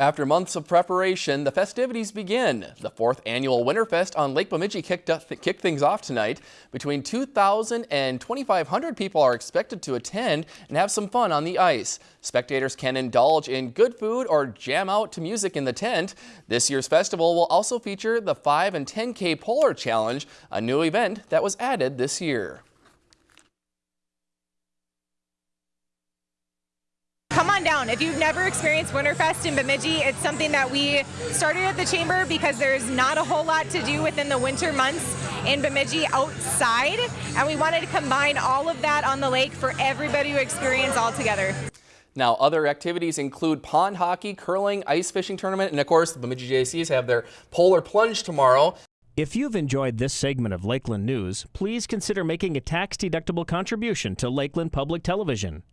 After months of preparation, the festivities begin. The fourth annual Winterfest on Lake Bemidji kicked, up, kicked things off tonight. Between 2,000 and 2,500 people are expected to attend and have some fun on the ice. Spectators can indulge in good food or jam out to music in the tent. This year's festival will also feature the 5 and 10K Polar Challenge, a new event that was added this year. On down. If you've never experienced Winterfest in Bemidji, it's something that we started at the Chamber because there's not a whole lot to do within the winter months in Bemidji outside, and we wanted to combine all of that on the lake for everybody to experience all together. Now, other activities include pond hockey, curling, ice fishing tournament, and of course, the Bemidji Jaycees have their polar plunge tomorrow. If you've enjoyed this segment of Lakeland News, please consider making a tax-deductible contribution to Lakeland Public Television.